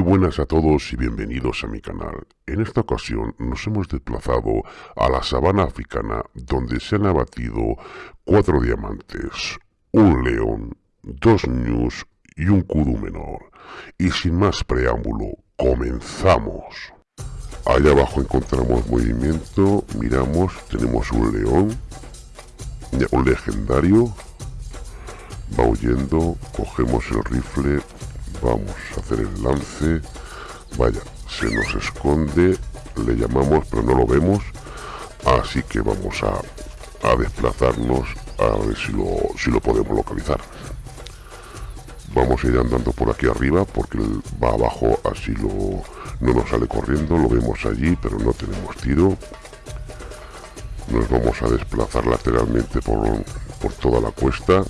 Buenas a todos y bienvenidos a mi canal. En esta ocasión nos hemos desplazado a la sabana africana donde se han abatido cuatro diamantes, un león, dos ñus y un kudu menor. Y sin más preámbulo, comenzamos. Allá abajo encontramos movimiento, miramos, tenemos un león, un legendario, va huyendo, cogemos el rifle, vamos a hacer el lance, vaya, se nos esconde, le llamamos pero no lo vemos, así que vamos a, a desplazarnos a ver si lo, si lo podemos localizar. Vamos a ir andando por aquí arriba porque va abajo, así lo, no nos sale corriendo, lo vemos allí pero no tenemos tiro. Nos vamos a desplazar lateralmente por, por toda la cuesta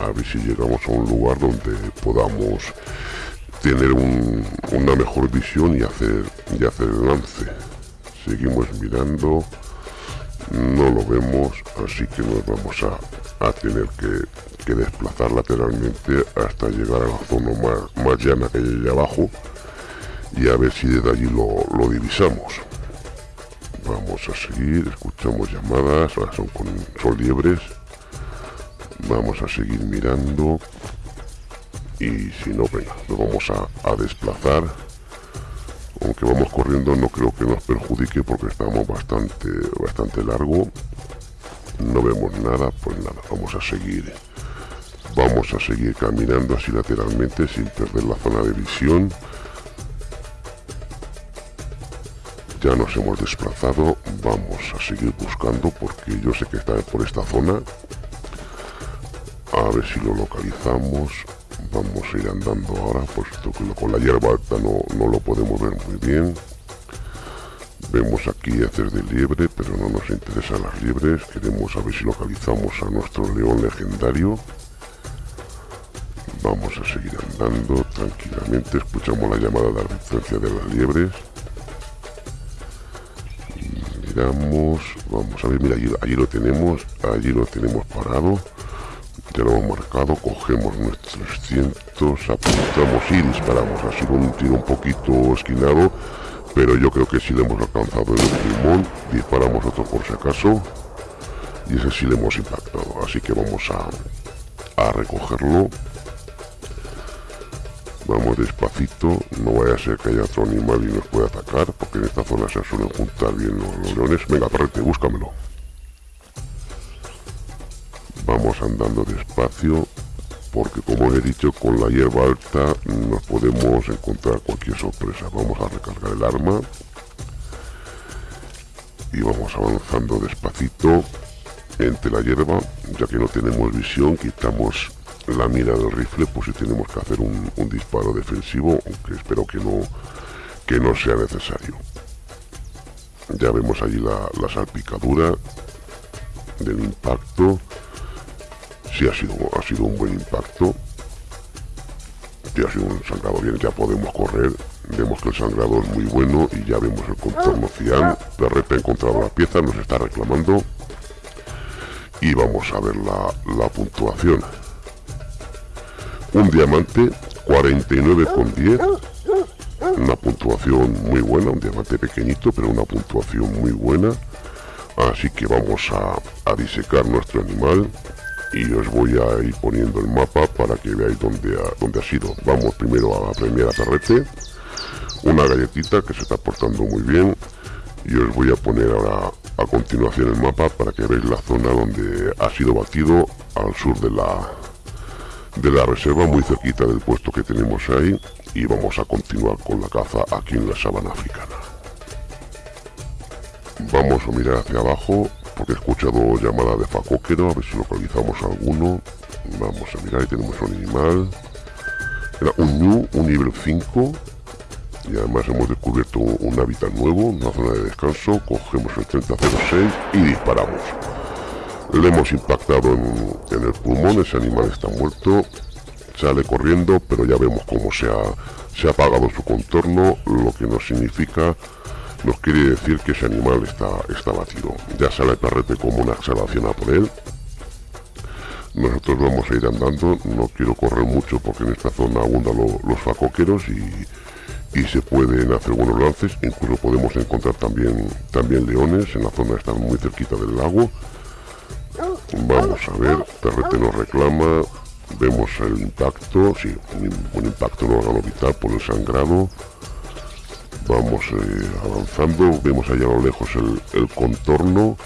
a ver si llegamos a un lugar donde podamos tener una mejor visión y hacer, y hacer el lance. Seguimos mirando, no lo vemos, así que nos vamos a, tener que, desplazar lateralmente hasta llegar a la zona más, más llana que allá abajo y a ver si desde allí lo, lo divisamos. Vamos a seguir, escuchamos llamadas, ahora son con son liebres vamos a seguir mirando. Y si no venga lo vamos a, desplazar. Aunque vamos corriendo no creo que nos perjudique porque estamos bastante bastante largo. No vemos nada pues nada vamos a seguir. Vamos a seguir caminando así lateralmente sin perder la zona de visión. Ya nos hemos desplazado vamos a seguir buscando porque yo sé que está por esta zona ver si lo localizamos. Vamos a ir andando ahora puesto que con la hierba alta no, no lo podemos ver muy bien. Vemos aquí hacer de liebre pero no nos interesan las liebres. Queremos a ver si localizamos a nuestro león legendario. Vamos a seguir andando tranquilamente. Escuchamos la llamada de advertencia de las liebres. Miramos vamos a ver mira allí, allí lo tenemos allí lo tenemos parado ya lo hemos marcado, cogemos nuestros 300, apuntamos y disparamos. Ha sido un tiro un poquito esquinado, pero yo creo que si le hemos alcanzado el pulmón, disparamos otro por si acaso, y ese sí le hemos impactado. Así que vamos a, a recogerlo. Vamos despacito, no vaya a ser que haya otro animal y nos pueda atacar, porque en esta zona se suelen juntar bien los, leones. Venga, perrete, búscamelo vamos andando despacio porque como he dicho con la hierba alta nos podemos encontrar cualquier sorpresa. Vamos a recargar el arma y vamos avanzando despacito entre la hierba ya que no tenemos visión quitamos la mira del rifle pues si tenemos que hacer un, disparo defensivo aunque espero que no que no sea necesario. Ya vemos allí la salpicadura del impacto sí ha sido, ha sido un buen impacto. y ha sido un sangrado bien, ya podemos correr. Vemos que el sangrado es muy bueno y ya vemos el contorno cian. De repente ha encontrado la pieza, nos está reclamando. Y vamos a ver la, la puntuación. Un diamante, 49,10. Una puntuación muy buena, un diamante pequeñito, pero una puntuación muy buena. Así que vamos a, a disecar nuestro animal y os voy a ir poniendo el mapa para que veáis dónde ha, dónde ha sido. Vamos primero a premiar a Perrete, una galletita que se está portando muy bien. Y os voy a poner ahora a continuación el mapa para que veáis la zona donde ha sido batido al sur de la de la reserva muy cerquita del puesto que tenemos ahí. Y vamos a continuar con la caza aquí en la sabana africana. Vamos a mirar hacia abajo porque he escuchado llamada de facóquero, a ver si localizamos alguno. Vamos a mirar, ahí tenemos un animal. Era un New, un nivel 5. Y además hemos descubierto un hábitat nuevo, una zona de descanso. Cogemos el 3006 y disparamos. Le hemos impactado en, el pulmón, ese animal está muerto. Sale corriendo, pero ya vemos cómo se ha, se ha apagado su contorno, lo que nos significa nos quiere decir que ese animal está, está batido. Ya sale el perrete como una exhalación a por él. nosotros vamos a ir andando, no quiero correr mucho porque en esta zona abundan los facoqueros y, se pueden hacer buenos lances, incluso podemos encontrar también, también leones en la zona, están muy cerquita del lago. Vamos a ver, Perrete nos reclama, vemos el impacto, sí, un, impacto en el órgano vital por el sangrado. Vamos eh, avanzando, vemos allá a lo lejos el, contorno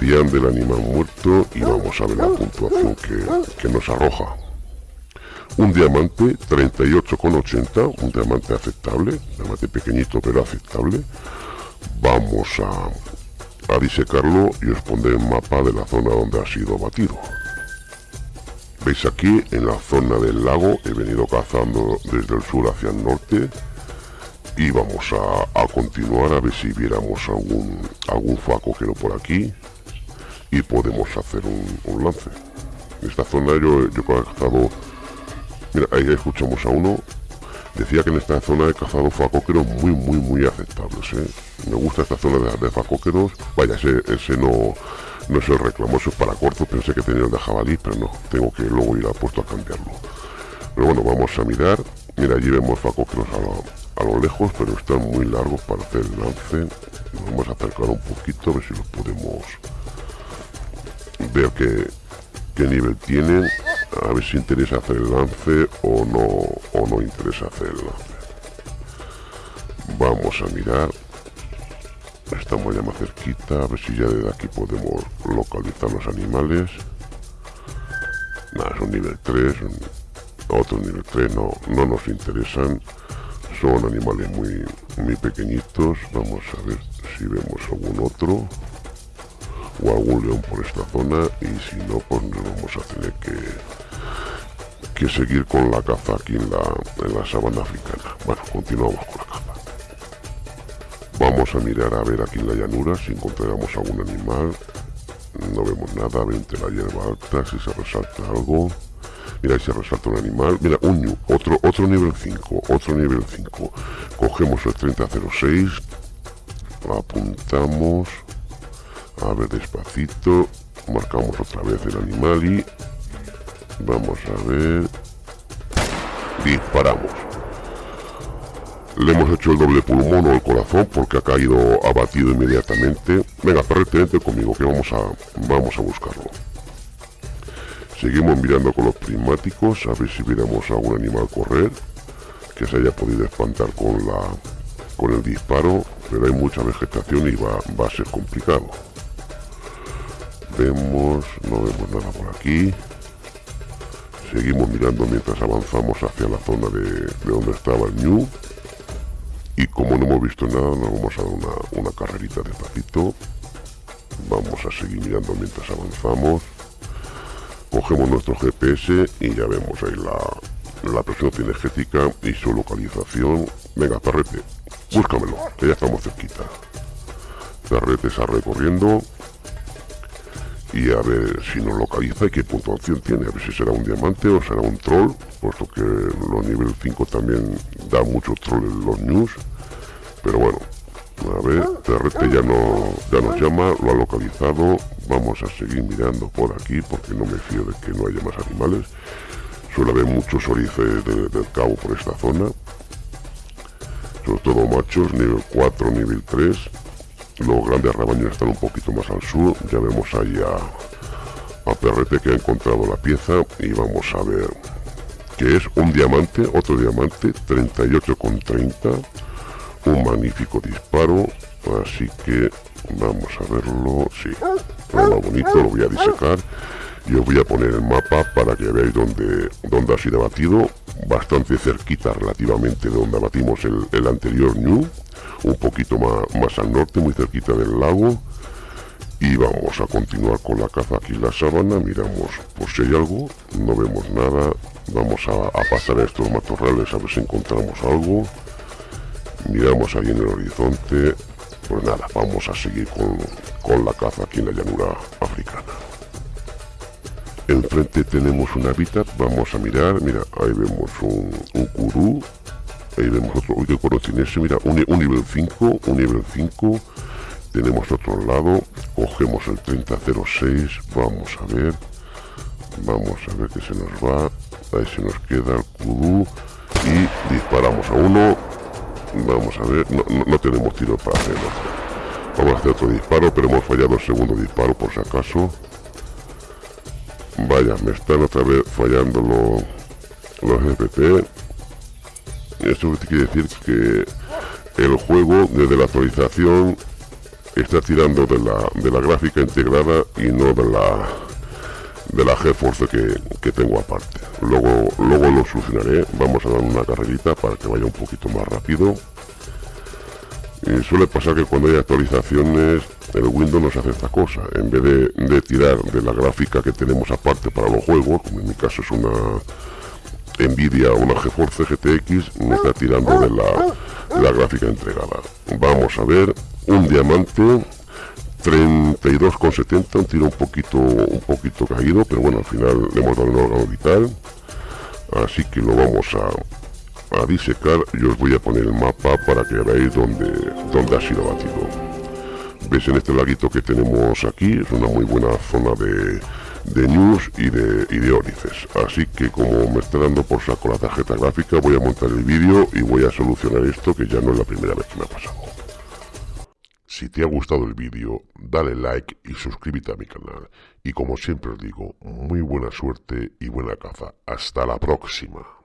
del animal muerto y vamos a ver la puntuación que, nos arroja. Un diamante 38,80, un diamante aceptable, diamante pequeñito pero aceptable. Vamos a, a disecarlo y os pondré el mapa de la zona donde ha sido batido. Veis aquí en la zona del lago, he venido cazando desde el sur hacia el norte y vamos a, a continuar a ver si viéramos algún, algún facoquero por aquí y podemos hacer un, lance. En esta zona yo, yo he cazado... Mira, ahí escuchamos a uno. Decía que en esta zona he cazado facoqueros muy, muy, muy aceptables. ¿eh? Me gusta esta zona de, de facoqueros. Vaya, ese, ese no, no es el reclamoso, es para corto. Pensé que tenía el de jabalí, pero no. Tengo que luego ir a puesto a cambiarlo. Pero bueno, vamos a mirar. Mira, allí vemos facoqueros a a lo lejos, pero están muy largos para hacer el lance. Vamos a acercar un poquito, a ver si los podemos ver qué, qué nivel tienen, a ver si interesa hacer el lance o no, o no interesa hacer el lance. Vamos a mirar. Estamos ya más cerquita, a ver si ya desde aquí podemos localizar los animales. Nada, son nivel 3, otros nivel 3 no, no nos interesan. Son animales muy, muy pequeñitos. Vamos a ver si vemos algún otro o algún león por esta zona. Y si no pues nos vamos a tener que que seguir con la caza aquí en la, en la sabana africana. Bueno continuamos con la caza. Vamos a mirar a ver aquí en la llanura si encontramos algún animal. No vemos nada entre la hierba alta si se resalta algo mira ahí se resalta un animal mira un otro otro nivel 5 otro nivel 5 cogemos el 3006 apuntamos a ver, despacito. Marcamos otra vez el animal y... Vamos a ver... Disparamos. Le hemos hecho el doble pulmón o el corazón porque ha caído abatido inmediatamente. Venga, perrete, conmigo que vamos a, vamos a buscarlo. Seguimos mirando con los prismáticos a ver si viéramos a algún animal correr que se haya podido espantar con la con el disparo, pero hay mucha vegetación y va, va a ser complicado vemos, no vemos nada por aquí. Seguimos mirando mientras avanzamos hacia la zona de, donde estaba el New. Y como no hemos visto nada, nos vamos a dar una, una carrerita despacito. Vamos a seguir mirando mientras avanzamos. Cogemos nuestro GPS y ya vemos ahí la, la presión cinegética y su localización. Venga, perrete, búscamelo, que ya estamos cerquita. Perrete está recorriendo y a ver si nos localiza y qué puntuación tiene, a ver si será un diamante o será un troll, puesto que los nivel 5 también da mucho troll en los news, pero bueno, a ver, TRT ya, no, ya nos llama, lo ha localizado, vamos a seguir mirando por aquí porque no me fío de que no haya más animales, suele haber muchos orices del cabo por esta zona, sobre todo machos, nivel 4, nivel 3, los grandes rebaños están un poquito más al sur. Ya vemos ahí a, a Perrete que ha encontrado la pieza y vamos a ver que es. Un diamante, otro diamante, 38,30. Un magnífico disparo. Así que vamos a verlo. Sí, más bonito, lo voy a disecar y os voy a poner el mapa para que veáis dónde, dónde ha sido batido bastante cerquita relativamente de donde batimos el, el anterior New un poquito más, más al norte, muy cerquita del lago. Y vamos a continuar con la caza aquí en la sabana, miramos por si hay algo, no vemos nada, vamos a, pasar a estos matorrales a ver si encontramos algo. Miramos ahí en el horizonte, pues nada, vamos a seguir con, con la caza aquí en la llanura africana. Enfrente tenemos un hábitat, vamos a mirar, mira, ahí vemos un, un curú, ahí vemos otro, uy, qué tiene ese, mira, un, nivel 5, un nivel 5, tenemos otro lado, cogemos el 3006, vamos a ver, Vamos a ver qué se nos va. Ahí se nos queda el kudu. Y disparamos a uno. Vamos a ver. No, tenemos tiro para hacerlo. Vamos a hacer otro disparo, pero hemos fallado el segundo disparo por si acaso. Vaya, me están otra vez fallando los, los FP. Eso quiere decir que el juego desde la actualización está tirando de la, de la gráfica integrada y no de la de la GeForce que, que tengo aparte. Luego luego lo solucionaré. Vamos a dar una carrerita para que vaya un poquito más rápido. Y suele pasar que cuando hay actualizaciones el Windows nos hace esta cosa. En vez de, tirar de la gráfica que tenemos aparte para los juegos como en mi caso es una Nvidia una GeForce GTX me está tirando de la la gráfica entregada. Vamos a ver, un diamante 32,70, un tiro un poquito, un poquito caído, pero bueno, al final le hemos dado un órgano vital. Así que lo vamos a, a disecar y os voy a poner el mapa para que veáis dónde, dónde ha sido batido. Veis en este laguito que tenemos aquí, es una muy buena zona de, de news y de, y de ónices. Así que como me está dando por saco la tarjeta gráfica, voy a montar el vídeo y voy a solucionar esto que ya no es la primera vez que me ha pasado. Si te ha gustado el vídeo, dale like y suscríbete a mi canal. Y como siempre os digo, muy buena suerte y buena caza. Hasta la próxima.